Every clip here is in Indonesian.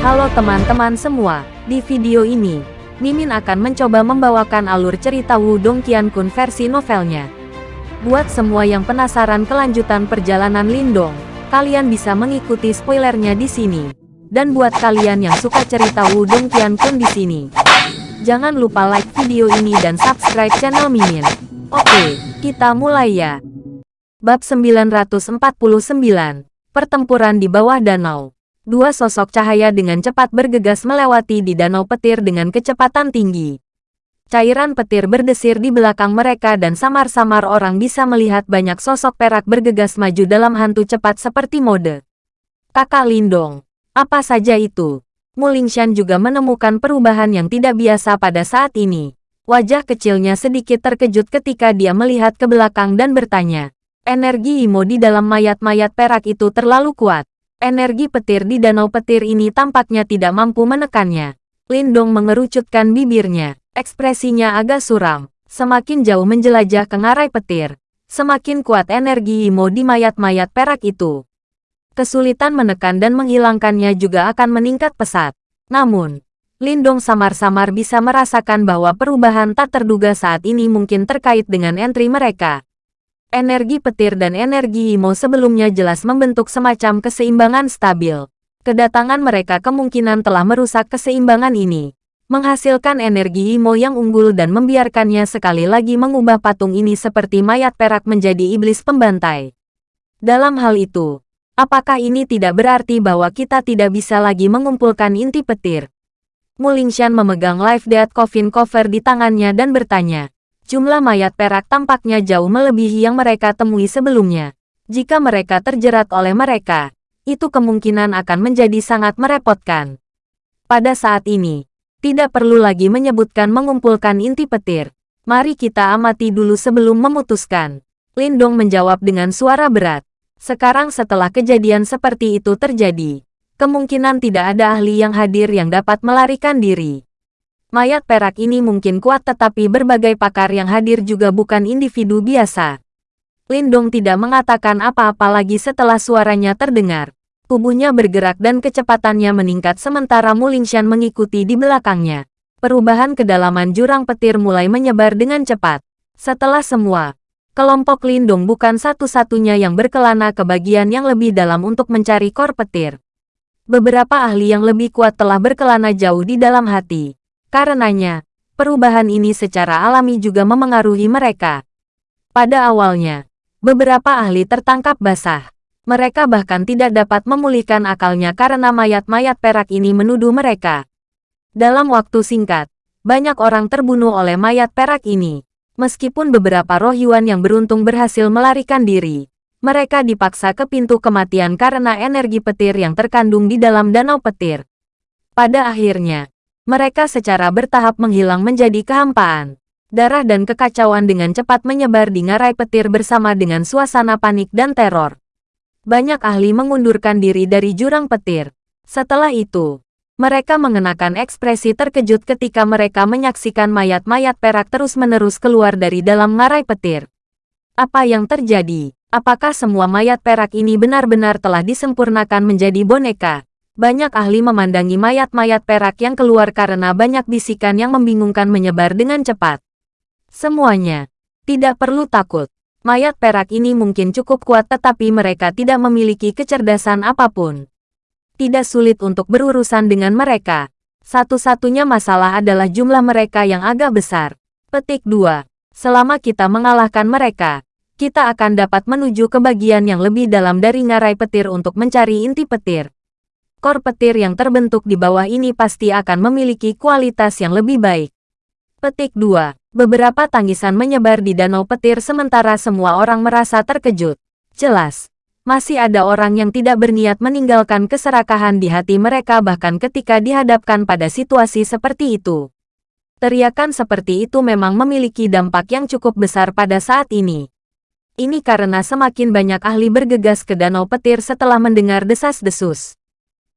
Halo teman-teman semua, di video ini, Mimin akan mencoba membawakan alur cerita Wudong Qiankun versi novelnya. Buat semua yang penasaran kelanjutan perjalanan Lindong, kalian bisa mengikuti spoilernya di sini. Dan buat kalian yang suka cerita Wudong Qiankun di sini, jangan lupa like video ini dan subscribe channel Mimin. Oke, kita mulai ya. Bab 949, Pertempuran di bawah danau. Dua sosok cahaya dengan cepat bergegas melewati di danau petir dengan kecepatan tinggi. Cairan petir berdesir di belakang mereka dan samar-samar orang bisa melihat banyak sosok perak bergegas maju dalam hantu cepat seperti mode. Kakak Lindong, apa saja itu? Mulingshan juga menemukan perubahan yang tidak biasa pada saat ini. Wajah kecilnya sedikit terkejut ketika dia melihat ke belakang dan bertanya. Energi Imo di dalam mayat-mayat perak itu terlalu kuat. Energi petir di danau petir ini tampaknya tidak mampu menekannya. Lindong mengerucutkan bibirnya. Ekspresinya agak suram. Semakin jauh menjelajah ke ngarai petir, semakin kuat energi Imo di mayat-mayat perak itu. Kesulitan menekan dan menghilangkannya juga akan meningkat pesat. Namun, Lindong samar-samar bisa merasakan bahwa perubahan tak terduga saat ini mungkin terkait dengan entry mereka. Energi petir dan energi Imo sebelumnya jelas membentuk semacam keseimbangan stabil. Kedatangan mereka kemungkinan telah merusak keseimbangan ini, menghasilkan energi Imo yang unggul dan membiarkannya sekali lagi mengubah patung ini seperti mayat perak menjadi iblis pembantai. Dalam hal itu, apakah ini tidak berarti bahwa kita tidak bisa lagi mengumpulkan inti petir? Mulingshan memegang live death coffin cover di tangannya dan bertanya, Jumlah mayat perak tampaknya jauh melebihi yang mereka temui sebelumnya. Jika mereka terjerat oleh mereka, itu kemungkinan akan menjadi sangat merepotkan. Pada saat ini, tidak perlu lagi menyebutkan mengumpulkan inti petir. Mari kita amati dulu sebelum memutuskan. Lindong menjawab dengan suara berat. Sekarang setelah kejadian seperti itu terjadi, kemungkinan tidak ada ahli yang hadir yang dapat melarikan diri. Mayat perak ini mungkin kuat tetapi berbagai pakar yang hadir juga bukan individu biasa. Lindong tidak mengatakan apa-apa lagi setelah suaranya terdengar. Tubuhnya bergerak dan kecepatannya meningkat sementara Mulingshan mengikuti di belakangnya. Perubahan kedalaman jurang petir mulai menyebar dengan cepat. Setelah semua, kelompok Lindong bukan satu-satunya yang berkelana ke bagian yang lebih dalam untuk mencari kor petir. Beberapa ahli yang lebih kuat telah berkelana jauh di dalam hati. Karenanya, perubahan ini secara alami juga memengaruhi mereka. Pada awalnya, beberapa ahli tertangkap basah. Mereka bahkan tidak dapat memulihkan akalnya karena mayat-mayat perak ini menuduh mereka. Dalam waktu singkat, banyak orang terbunuh oleh mayat perak ini. Meskipun beberapa roh Yuan yang beruntung berhasil melarikan diri, mereka dipaksa ke pintu kematian karena energi petir yang terkandung di dalam danau petir. Pada akhirnya, mereka secara bertahap menghilang menjadi kehampaan. Darah dan kekacauan dengan cepat menyebar di ngarai petir bersama dengan suasana panik dan teror. Banyak ahli mengundurkan diri dari jurang petir. Setelah itu, mereka mengenakan ekspresi terkejut ketika mereka menyaksikan mayat-mayat perak terus-menerus keluar dari dalam ngarai petir. Apa yang terjadi? Apakah semua mayat perak ini benar-benar telah disempurnakan menjadi boneka? Banyak ahli memandangi mayat-mayat perak yang keluar karena banyak bisikan yang membingungkan menyebar dengan cepat. Semuanya, tidak perlu takut. Mayat perak ini mungkin cukup kuat tetapi mereka tidak memiliki kecerdasan apa pun. Tidak sulit untuk berurusan dengan mereka. Satu-satunya masalah adalah jumlah mereka yang agak besar. Petik 2. Selama kita mengalahkan mereka, kita akan dapat menuju ke bagian yang lebih dalam dari ngarai petir untuk mencari inti petir kor petir yang terbentuk di bawah ini pasti akan memiliki kualitas yang lebih baik. Petik 2. Beberapa tangisan menyebar di danau petir sementara semua orang merasa terkejut. Jelas, masih ada orang yang tidak berniat meninggalkan keserakahan di hati mereka bahkan ketika dihadapkan pada situasi seperti itu. Teriakan seperti itu memang memiliki dampak yang cukup besar pada saat ini. Ini karena semakin banyak ahli bergegas ke danau petir setelah mendengar desas-desus.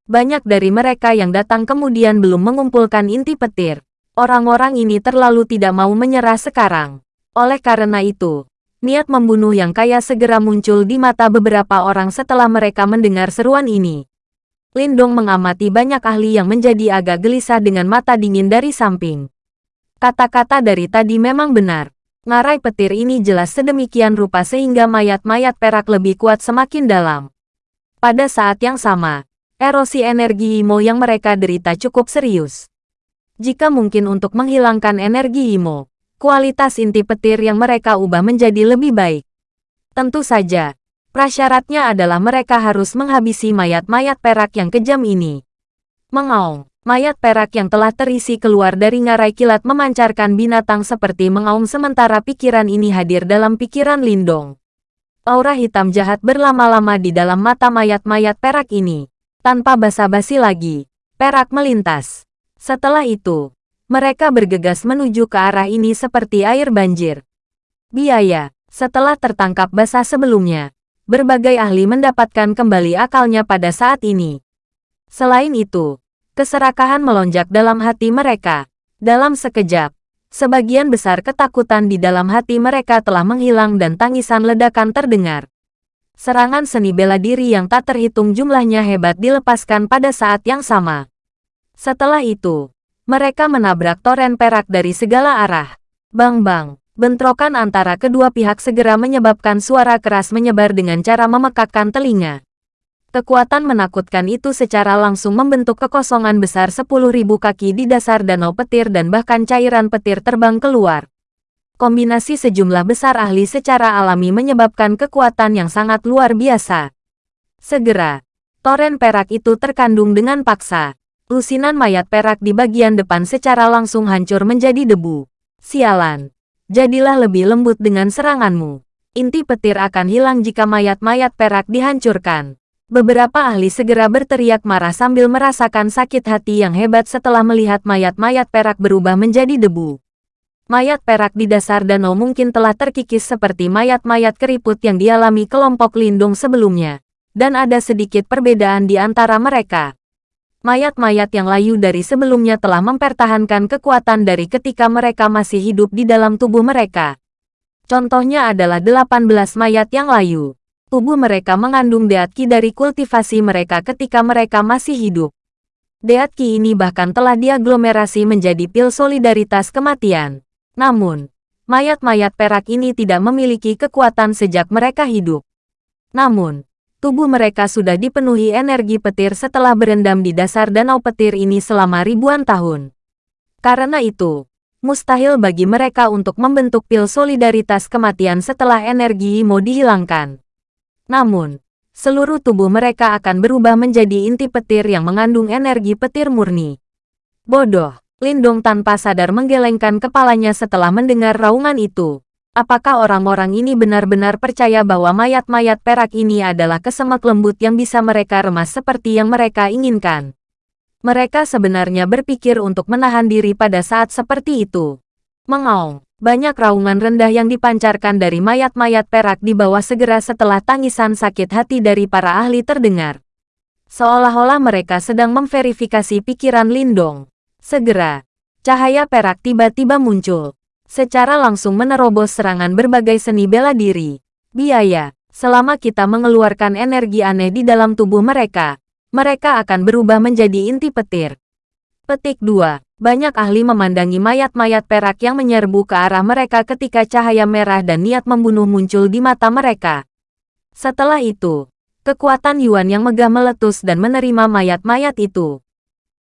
Banyak dari mereka yang datang kemudian belum mengumpulkan inti petir. Orang-orang ini terlalu tidak mau menyerah sekarang. Oleh karena itu, niat membunuh yang kaya segera muncul di mata beberapa orang setelah mereka mendengar seruan ini. Lindong mengamati banyak ahli yang menjadi agak gelisah dengan mata dingin dari samping. Kata-kata dari tadi memang benar. Ngarai petir ini jelas sedemikian rupa sehingga mayat-mayat perak lebih kuat semakin dalam. Pada saat yang sama, erosi energi Imo yang mereka derita cukup serius. Jika mungkin untuk menghilangkan energi Imo, kualitas inti petir yang mereka ubah menjadi lebih baik. Tentu saja, Prasyaratnya adalah mereka harus menghabisi mayat-mayat perak yang kejam ini. Mengaum, mayat perak yang telah terisi keluar dari ngarai kilat memancarkan binatang seperti mengaum sementara pikiran ini hadir dalam pikiran Lindong. Aura hitam jahat berlama-lama di dalam mata mayat-mayat perak ini. Tanpa basa-basi lagi, perak melintas. Setelah itu, mereka bergegas menuju ke arah ini seperti air banjir. Biaya, setelah tertangkap basah sebelumnya, berbagai ahli mendapatkan kembali akalnya pada saat ini. Selain itu, keserakahan melonjak dalam hati mereka. Dalam sekejap, sebagian besar ketakutan di dalam hati mereka telah menghilang dan tangisan ledakan terdengar. Serangan seni bela diri yang tak terhitung jumlahnya hebat dilepaskan pada saat yang sama. Setelah itu, mereka menabrak toren perak dari segala arah. Bang-bang, Bentrokan antara kedua pihak segera menyebabkan suara keras menyebar dengan cara memekakkan telinga. Kekuatan menakutkan itu secara langsung membentuk kekosongan besar 10.000 kaki di dasar danau petir dan bahkan cairan petir terbang keluar. Kombinasi sejumlah besar ahli secara alami menyebabkan kekuatan yang sangat luar biasa. Segera, toren perak itu terkandung dengan paksa. Lusinan mayat perak di bagian depan secara langsung hancur menjadi debu. Sialan. Jadilah lebih lembut dengan seranganmu. Inti petir akan hilang jika mayat-mayat perak dihancurkan. Beberapa ahli segera berteriak marah sambil merasakan sakit hati yang hebat setelah melihat mayat-mayat perak berubah menjadi debu. Mayat perak di dasar danau mungkin telah terkikis seperti mayat-mayat keriput yang dialami kelompok lindung sebelumnya. Dan ada sedikit perbedaan di antara mereka mayat-mayat yang layu dari sebelumnya telah mempertahankan kekuatan dari ketika mereka masih hidup di dalam tubuh mereka. Contohnya adalah 18 mayat yang layu. Tubuh mereka mengandung deatki dari kultivasi mereka ketika mereka masih hidup. Deatki ini bahkan telah diaglomerasi menjadi pil solidaritas kematian. Namun, mayat-mayat perak ini tidak memiliki kekuatan sejak mereka hidup. Namun, tubuh mereka sudah dipenuhi energi petir setelah berendam di dasar danau petir ini selama ribuan tahun. Karena itu, mustahil bagi mereka untuk membentuk pil solidaritas kematian setelah energi Imo dihilangkan. Namun, seluruh tubuh mereka akan berubah menjadi inti petir yang mengandung energi petir murni. Bodoh, Lindong tanpa sadar menggelengkan kepalanya setelah mendengar raungan itu. Apakah orang-orang ini benar-benar percaya bahwa mayat-mayat perak ini adalah kesemak lembut yang bisa mereka remas seperti yang mereka inginkan? Mereka sebenarnya berpikir untuk menahan diri pada saat seperti itu. Mengaung, banyak raungan rendah yang dipancarkan dari mayat-mayat perak di bawah segera setelah tangisan sakit hati dari para ahli terdengar. Seolah-olah mereka sedang memverifikasi pikiran Lindong. Segera, cahaya perak tiba-tiba muncul secara langsung menerobos serangan berbagai seni bela diri. Biaya, selama kita mengeluarkan energi aneh di dalam tubuh mereka, mereka akan berubah menjadi inti petir. Petik 2. Banyak ahli memandangi mayat-mayat perak yang menyerbu ke arah mereka ketika cahaya merah dan niat membunuh muncul di mata mereka. Setelah itu, kekuatan Yuan yang megah meletus dan menerima mayat-mayat itu.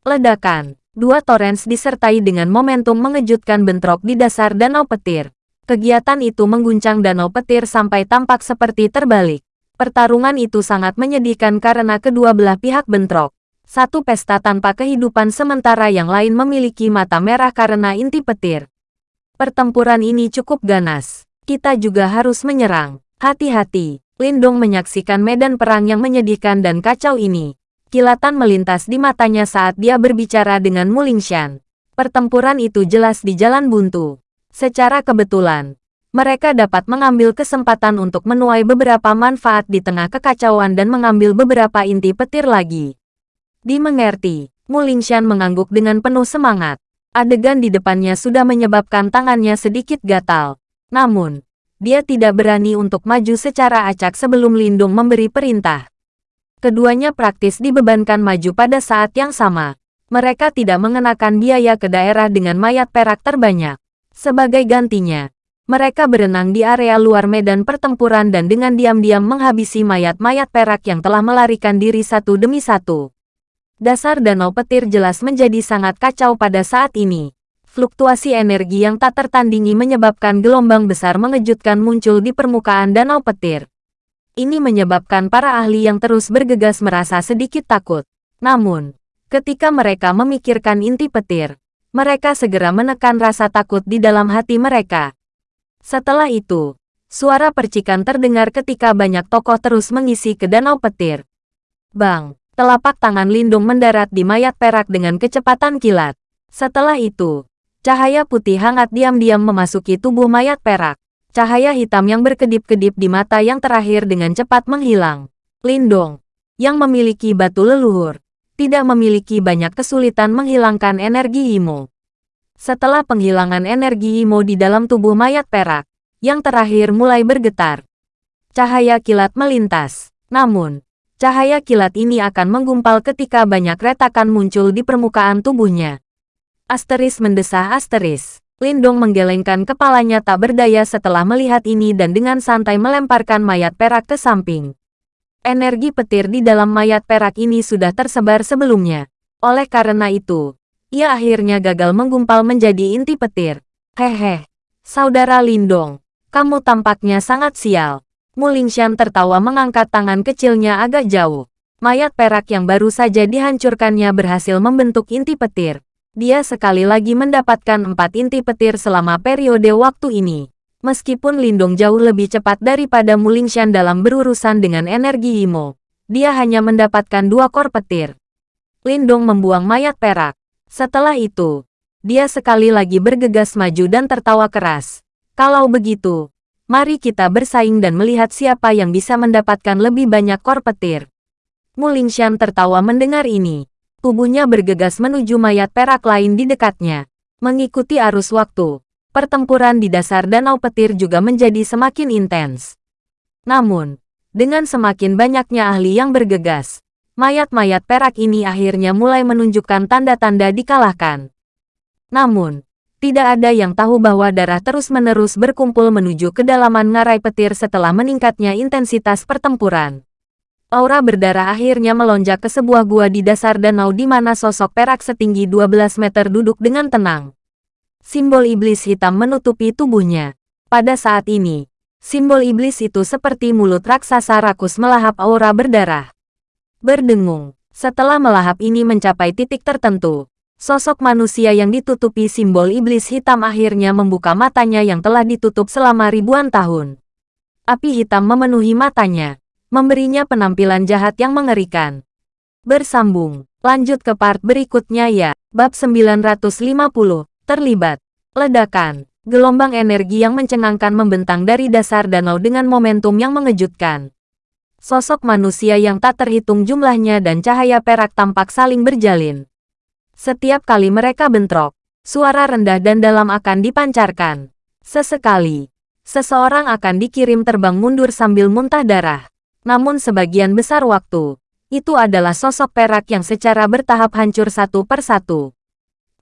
Ledakan dua torrents disertai dengan momentum mengejutkan bentrok di dasar danau petir. Kegiatan itu mengguncang danau petir sampai tampak seperti terbalik. Pertarungan itu sangat menyedihkan karena kedua belah pihak bentrok. Satu pesta tanpa kehidupan sementara yang lain memiliki mata merah karena inti petir. Pertempuran ini cukup ganas. Kita juga harus menyerang. Hati-hati, Lindong menyaksikan medan perang yang menyedihkan dan kacau ini. Kilatan melintas di matanya saat dia berbicara dengan Mulingshan. Pertempuran itu jelas di jalan buntu. Secara kebetulan, mereka dapat mengambil kesempatan untuk menuai beberapa manfaat di tengah kekacauan dan mengambil beberapa inti petir lagi. Dimengerti, Mulingshan mengangguk dengan penuh semangat. Adegan di depannya sudah menyebabkan tangannya sedikit gatal. Namun, dia tidak berani untuk maju secara acak sebelum Lindung memberi perintah. Keduanya praktis dibebankan maju pada saat yang sama. Mereka tidak mengenakan biaya ke daerah dengan mayat perak terbanyak. Sebagai gantinya, mereka berenang di area luar medan pertempuran dan dengan diam-diam menghabisi mayat-mayat perak yang telah melarikan diri satu demi satu. Dasar danau petir jelas menjadi sangat kacau pada saat ini. Fluktuasi energi yang tak tertandingi menyebabkan gelombang besar mengejutkan muncul di permukaan danau petir. Ini menyebabkan para ahli yang terus bergegas merasa sedikit takut. Namun, ketika mereka memikirkan inti petir, mereka segera menekan rasa takut di dalam hati mereka. Setelah itu, suara percikan terdengar ketika banyak tokoh terus mengisi ke danau petir. Bang, telapak tangan Lindung mendarat di mayat perak dengan kecepatan kilat. Setelah itu, Cahaya putih hangat diam-diam memasuki tubuh mayat perak. Cahaya hitam yang berkedip-kedip di mata yang terakhir dengan cepat menghilang. Lindong, yang memiliki batu leluhur, tidak memiliki banyak kesulitan menghilangkan energi Imo. Setelah penghilangan energi Imo di dalam tubuh mayat perak, yang terakhir mulai bergetar. Cahaya kilat melintas. Namun, cahaya kilat ini akan menggumpal ketika banyak retakan muncul di permukaan tubuhnya. Asteris mendesah asteris. Lindong menggelengkan kepalanya tak berdaya setelah melihat ini dan dengan santai melemparkan mayat perak ke samping. Energi petir di dalam mayat perak ini sudah tersebar sebelumnya. Oleh karena itu, ia akhirnya gagal menggumpal menjadi inti petir. Hehe, saudara Lindong, kamu tampaknya sangat sial. Mulingshan tertawa mengangkat tangan kecilnya agak jauh. Mayat perak yang baru saja dihancurkannya berhasil membentuk inti petir dia sekali lagi mendapatkan empat inti petir selama periode waktu ini. Meskipun Lindong jauh lebih cepat daripada Mulingshan dalam berurusan dengan energi Imo, dia hanya mendapatkan dua kor petir. Lindong membuang mayat perak. Setelah itu, dia sekali lagi bergegas maju dan tertawa keras. Kalau begitu, mari kita bersaing dan melihat siapa yang bisa mendapatkan lebih banyak kor petir. Mulingshan tertawa mendengar ini. Tubuhnya bergegas menuju mayat perak lain di dekatnya. Mengikuti arus waktu, pertempuran di dasar danau petir juga menjadi semakin intens. Namun, dengan semakin banyaknya ahli yang bergegas, mayat-mayat perak ini akhirnya mulai menunjukkan tanda-tanda dikalahkan. Namun, tidak ada yang tahu bahwa darah terus-menerus berkumpul menuju kedalaman ngarai petir setelah meningkatnya intensitas pertempuran. Aura berdarah akhirnya melonjak ke sebuah gua di dasar danau di mana sosok perak setinggi 12 meter duduk dengan tenang. Simbol iblis hitam menutupi tubuhnya. Pada saat ini, simbol iblis itu seperti mulut raksasa rakus melahap aura berdarah. Berdengung, setelah melahap ini mencapai titik tertentu, sosok manusia yang ditutupi simbol iblis hitam akhirnya membuka matanya yang telah ditutup selama ribuan tahun. Api hitam memenuhi matanya memberinya penampilan jahat yang mengerikan. Bersambung, lanjut ke part berikutnya ya. Bab 950, terlibat. Ledakan, gelombang energi yang mencengangkan membentang dari dasar danau dengan momentum yang mengejutkan. Sosok manusia yang tak terhitung jumlahnya dan cahaya perak tampak saling berjalin. Setiap kali mereka bentrok, suara rendah dan dalam akan dipancarkan. Sesekali, seseorang akan dikirim terbang mundur sambil muntah darah. Namun sebagian besar waktu, itu adalah sosok perak yang secara bertahap hancur satu per satu.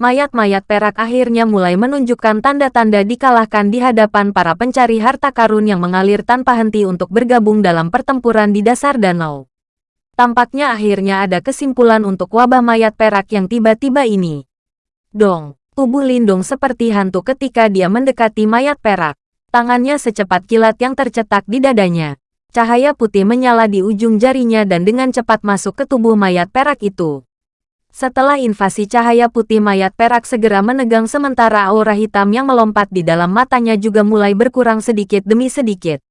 Mayat-mayat perak akhirnya mulai menunjukkan tanda-tanda dikalahkan di hadapan para pencari harta karun yang mengalir tanpa henti untuk bergabung dalam pertempuran di dasar danau. Tampaknya akhirnya ada kesimpulan untuk wabah mayat perak yang tiba-tiba ini. Dong, tubuh Lindung seperti hantu ketika dia mendekati mayat perak. Tangannya secepat kilat yang tercetak di dadanya. Cahaya putih menyala di ujung jarinya dan dengan cepat masuk ke tubuh mayat perak itu. Setelah invasi cahaya putih mayat perak segera menegang sementara aura hitam yang melompat di dalam matanya juga mulai berkurang sedikit demi sedikit.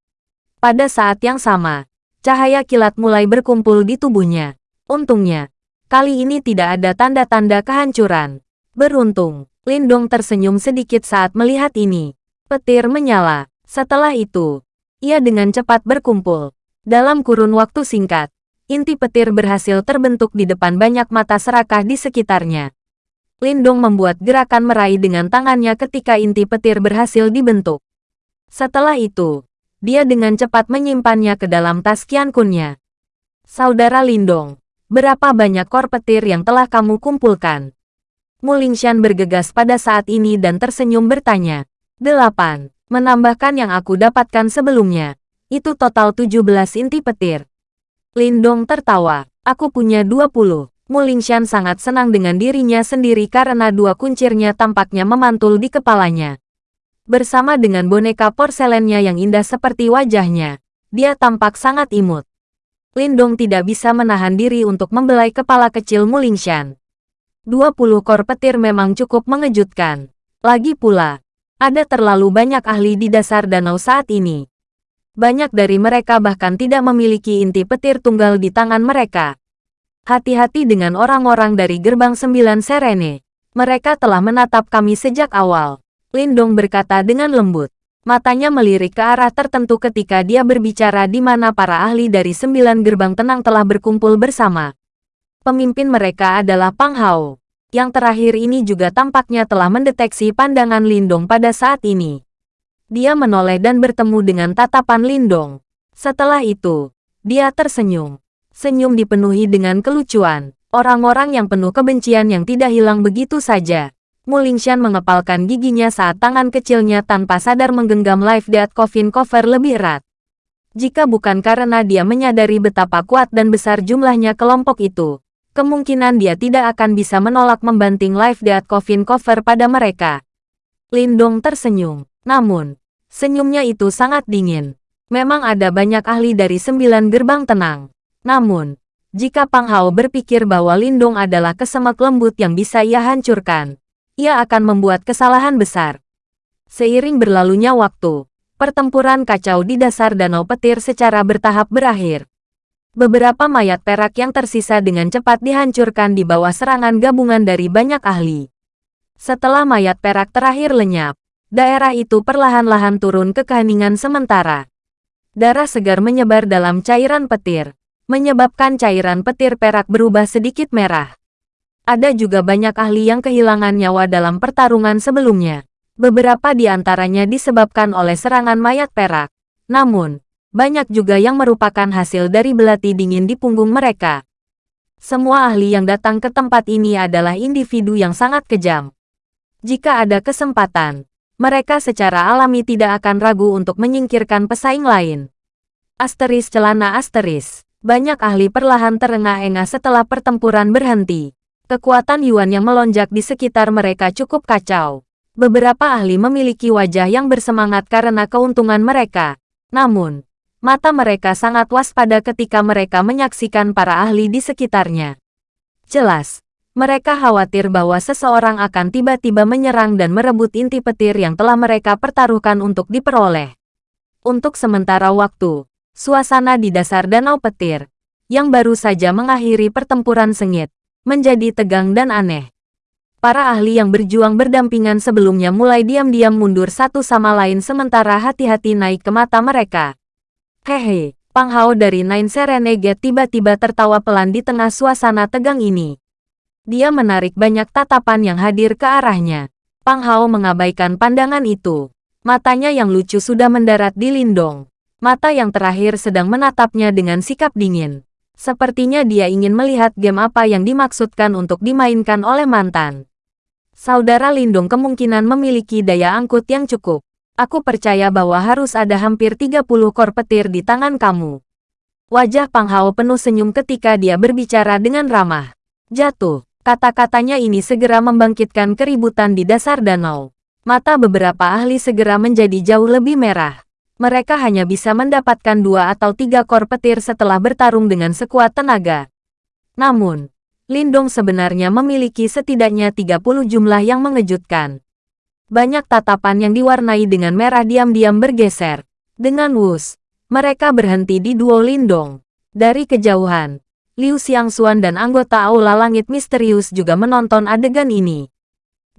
Pada saat yang sama, cahaya kilat mulai berkumpul di tubuhnya. Untungnya, kali ini tidak ada tanda-tanda kehancuran. Beruntung, Lindong tersenyum sedikit saat melihat ini. Petir menyala. Setelah itu, ia dengan cepat berkumpul. Dalam kurun waktu singkat, inti petir berhasil terbentuk di depan banyak mata serakah di sekitarnya. Lindong membuat gerakan meraih dengan tangannya ketika inti petir berhasil dibentuk. Setelah itu, dia dengan cepat menyimpannya ke dalam tas Qian Kunnya. Saudara Lindong, berapa banyak kor petir yang telah kamu kumpulkan? Mulingshan bergegas pada saat ini dan tersenyum bertanya. Delapan, menambahkan yang aku dapatkan sebelumnya. Itu total 17 inti petir. Lindong tertawa. Aku punya 20. Mulingshan sangat senang dengan dirinya sendiri karena dua kuncirnya tampaknya memantul di kepalanya. Bersama dengan boneka porselennya yang indah seperti wajahnya, dia tampak sangat imut. Lindong tidak bisa menahan diri untuk membelai kepala kecil Mulingshan. 20 kor petir memang cukup mengejutkan. Lagi pula, ada terlalu banyak ahli di dasar danau saat ini. Banyak dari mereka bahkan tidak memiliki inti petir tunggal di tangan mereka. Hati-hati dengan orang-orang dari gerbang sembilan Serene. Mereka telah menatap kami sejak awal. Lindong berkata dengan lembut. Matanya melirik ke arah tertentu ketika dia berbicara di mana para ahli dari sembilan gerbang tenang telah berkumpul bersama. Pemimpin mereka adalah Pang Hao. Yang terakhir ini juga tampaknya telah mendeteksi pandangan Lindong pada saat ini. Dia menoleh dan bertemu dengan tatapan Lindong. Setelah itu, dia tersenyum. Senyum dipenuhi dengan kelucuan. Orang-orang yang penuh kebencian yang tidak hilang begitu saja. Mulingshan mengepalkan giginya saat tangan kecilnya tanpa sadar menggenggam live death coffin cover lebih erat. Jika bukan karena dia menyadari betapa kuat dan besar jumlahnya kelompok itu, kemungkinan dia tidak akan bisa menolak membanting live death coffin cover pada mereka. Lindong tersenyum. Namun, senyumnya itu sangat dingin. Memang ada banyak ahli dari sembilan gerbang tenang. Namun, jika Pang Hao berpikir bahwa Lindong adalah kesemak lembut yang bisa ia hancurkan, ia akan membuat kesalahan besar. Seiring berlalunya waktu, pertempuran kacau di dasar danau petir secara bertahap berakhir. Beberapa mayat perak yang tersisa dengan cepat dihancurkan di bawah serangan gabungan dari banyak ahli. Setelah mayat perak terakhir lenyap, daerah itu perlahan-lahan turun ke keheningan sementara. Darah segar menyebar dalam cairan petir, menyebabkan cairan petir perak berubah sedikit merah. Ada juga banyak ahli yang kehilangan nyawa dalam pertarungan sebelumnya. Beberapa di antaranya disebabkan oleh serangan mayat perak. Namun, banyak juga yang merupakan hasil dari belati dingin di punggung mereka. Semua ahli yang datang ke tempat ini adalah individu yang sangat kejam. Jika ada kesempatan, mereka secara alami tidak akan ragu untuk menyingkirkan pesaing lain. Asteris celana asteris. Banyak ahli perlahan terengah-engah setelah pertempuran berhenti. Kekuatan Yuan yang melonjak di sekitar mereka cukup kacau. Beberapa ahli memiliki wajah yang bersemangat karena keuntungan mereka. Namun, mata mereka sangat waspada ketika mereka menyaksikan para ahli di sekitarnya. Jelas, mereka khawatir bahwa seseorang akan tiba-tiba menyerang dan merebut inti petir yang telah mereka pertaruhkan untuk diperoleh. Untuk sementara waktu, suasana di dasar danau petir, yang baru saja mengakhiri pertempuran sengit, menjadi tegang dan aneh. Para ahli yang berjuang berdampingan sebelumnya mulai diam-diam mundur satu sama lain sementara hati-hati naik ke mata mereka. Hehe, Pang Hao dari Nine Serenade tiba-tiba tertawa pelan di tengah suasana tegang ini. Dia menarik banyak tatapan yang hadir ke arahnya. Pang Hao mengabaikan pandangan itu. Matanya yang lucu sudah mendarat di Lindong. Mata yang terakhir sedang menatapnya dengan sikap dingin. Sepertinya dia ingin melihat game apa yang dimaksudkan untuk dimainkan oleh mantan. Saudara Lindung kemungkinan memiliki daya angkut yang cukup. Aku percaya bahwa harus ada hampir 30 kor petir di tangan kamu. Wajah Pang Hao penuh senyum ketika dia berbicara dengan ramah. Jatuh, kata-katanya ini segera membangkitkan keributan di dasar danau. Mata beberapa ahli segera menjadi jauh lebih merah mereka hanya bisa mendapatkan dua atau tiga kor petir setelah bertarung dengan sekuat tenaga. Namun, Lindong sebenarnya memiliki setidaknya 30 jumlah yang mengejutkan. Banyak tatapan yang diwarnai dengan merah diam-diam bergeser. Dengan wus, mereka berhenti di duo Lindong. Dari kejauhan, Liu Xiangxuan dan anggota Aula Langit Misterius juga menonton adegan ini.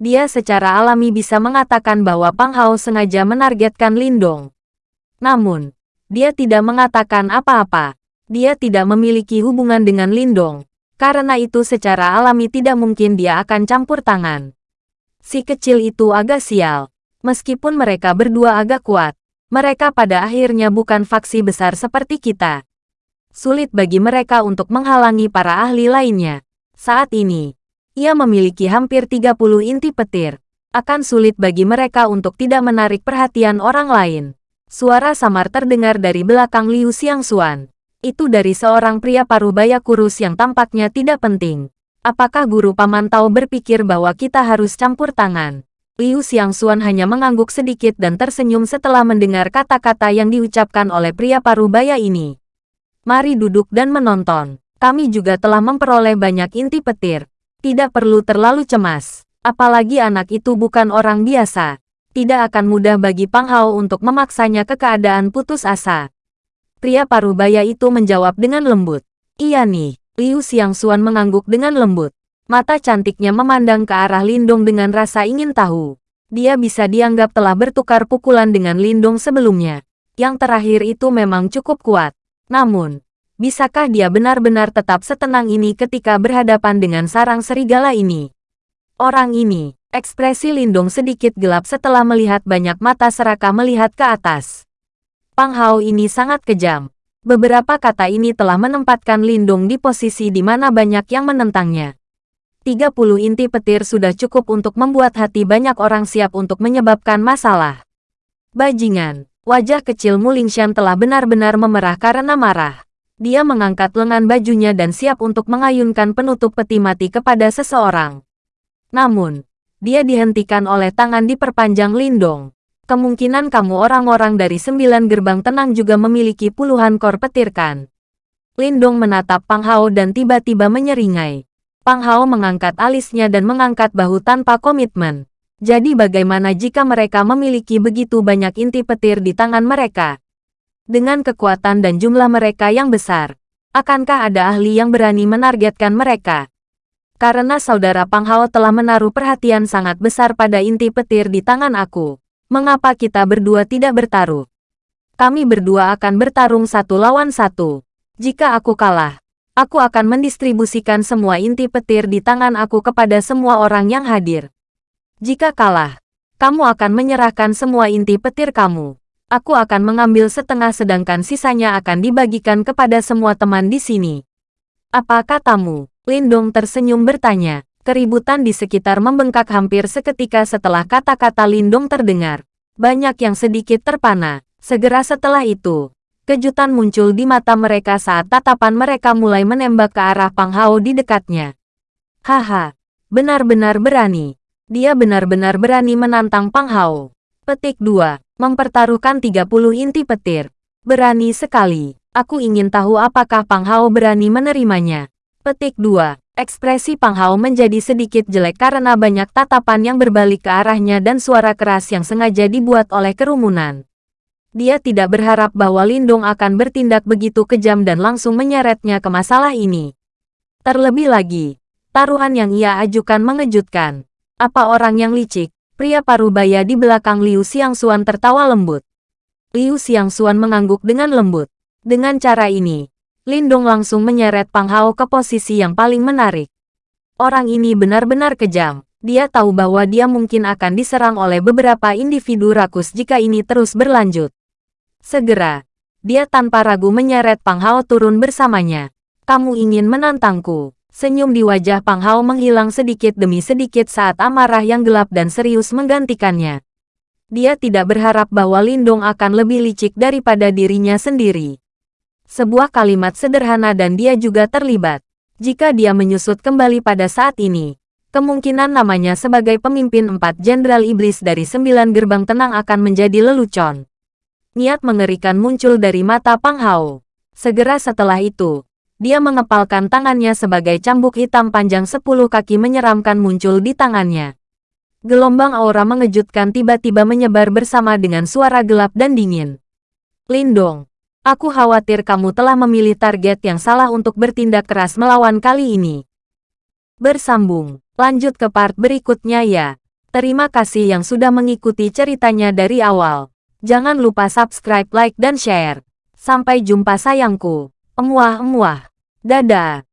Dia secara alami bisa mengatakan bahwa Pang Hao sengaja menargetkan Lindong. Namun, dia tidak mengatakan apa-apa. Dia tidak memiliki hubungan dengan Lindong. Karena itu secara alami tidak mungkin dia akan campur tangan. Si kecil itu agak sial. Meskipun mereka berdua agak kuat, mereka pada akhirnya bukan faksi besar seperti kita. sulit bagi mereka untuk menghalangi para ahli lainnya. Saat ini, ia memiliki hampir 30 inti petir. Akan sulit bagi mereka untuk tidak menarik perhatian orang lain. Suara samar terdengar dari belakang Liu Xiangxuan. Itu dari seorang pria parubaya kurus yang tampaknya tidak penting. Apakah guru paman tahu berpikir bahwa kita harus campur tangan? Liu Xiangxuan hanya mengangguk sedikit dan tersenyum setelah mendengar kata-kata yang diucapkan oleh pria parubaya ini. Mari duduk dan menonton. Kami juga telah memperoleh banyak inti petir. Tidak perlu terlalu cemas. Apalagi anak itu bukan orang biasa. Tidak akan mudah bagi Pang Hao untuk memaksanya ke keadaan putus asa. Pria parubaya itu menjawab dengan lembut. Iya nih, Liu Xiangxuan mengangguk dengan lembut. Mata cantiknya memandang ke arah Lindong dengan rasa ingin tahu. Dia bisa dianggap telah bertukar pukulan dengan Lindong sebelumnya. Yang terakhir itu memang cukup kuat. Namun, bisakah dia benar-benar tetap setenang ini ketika berhadapan dengan sarang serigala ini? Orang ini, ekspresi Lindong sedikit gelap setelah melihat banyak mata serakah melihat ke atas. Pang Hao ini sangat kejam. Beberapa kata ini telah menempatkan Lindung di posisi di mana banyak yang menentangnya. 30 inti petir sudah cukup untuk membuat hati banyak orang siap untuk menyebabkan masalah. Bajingan, wajah kecil Mulingshan telah benar-benar memerah karena marah. Dia mengangkat lengan bajunya dan siap untuk mengayunkan penutup peti mati kepada seseorang. Namun, dia dihentikan oleh tangan diperpanjang Lindong. Kemungkinan kamu orang-orang dari sembilan gerbang tenang juga memiliki puluhan kor petir kan? Lindong menatap Pang Hao dan tiba-tiba menyeringai. Pang Hao mengangkat alisnya dan mengangkat bahu tanpa komitmen. Jadi bagaimana jika mereka memiliki begitu banyak inti petir di tangan mereka? Dengan kekuatan dan jumlah mereka yang besar, akankah ada ahli yang berani menargetkan mereka? Karena saudara Pang Hao telah menaruh perhatian sangat besar pada inti petir di tangan aku. Mengapa kita berdua tidak bertaruh? Kami berdua akan bertarung satu lawan satu. Jika aku kalah, aku akan mendistribusikan semua inti petir di tangan aku kepada semua orang yang hadir. Jika kalah, kamu akan menyerahkan semua inti petir kamu. Aku akan mengambil setengah sedangkan sisanya akan dibagikan kepada semua teman di sini. Apa katamu? Lindong tersenyum bertanya. Keributan di sekitar membengkak hampir seketika setelah kata-kata Lindong terdengar. Banyak yang sedikit terpana. Segera setelah itu, kejutan muncul di mata mereka saat tatapan mereka mulai menembak ke arah Pang Hao di dekatnya. Haha, benar-benar berani. Dia benar-benar berani menantang Pang Hao. Petik 2. Mempertaruhkan 30 inti petir. Berani sekali. Aku ingin tahu apakah Pang Hao berani menerimanya. Petik 2. Ekspresi Pang Hao menjadi sedikit jelek karena banyak tatapan yang berbalik ke arahnya dan suara keras yang sengaja dibuat oleh kerumunan. Dia tidak berharap bahwa Lindong akan bertindak begitu kejam dan langsung menyeretnya ke masalah ini. Terlebih lagi, taruhan yang ia ajukan mengejutkan. Apa orang yang licik? Pria parubaya di belakang Liu Xiangxuan tertawa lembut. Liu Xiangxuan mengangguk dengan lembut. Dengan cara ini, Lindong langsung menyeret Pang Hao ke posisi yang paling menarik. Orang ini benar-benar kejam. Dia tahu bahwa dia mungkin akan diserang oleh beberapa individu rakus jika ini terus berlanjut. Segera, dia tanpa ragu menyeret Pang Hao turun bersamanya. Kamu ingin menantangku. Senyum di wajah Pang Hao menghilang sedikit demi sedikit saat amarah yang gelap dan serius menggantikannya. Dia tidak berharap bahwa Lindong akan lebih licik daripada dirinya sendiri. Sebuah kalimat sederhana dan dia juga terlibat. Jika dia menyusut kembali pada saat ini, kemungkinan namanya sebagai pemimpin empat jenderal iblis dari sembilan gerbang tenang akan menjadi lelucon. Niat mengerikan muncul dari mata Pang Hao. Segera setelah itu, dia mengepalkan tangannya sebagai cambuk hitam panjang sepuluh kaki menyeramkan muncul di tangannya. Gelombang aura mengejutkan tiba-tiba menyebar bersama dengan suara gelap dan dingin. Lindong, Aku khawatir kamu telah memilih target yang salah untuk bertindak keras melawan kali ini. Bersambung, lanjut ke part berikutnya ya. Terima kasih yang sudah mengikuti ceritanya dari awal. Jangan lupa subscribe, like, dan share. Sampai jumpa sayangku. Emuah-emuah. Dadah.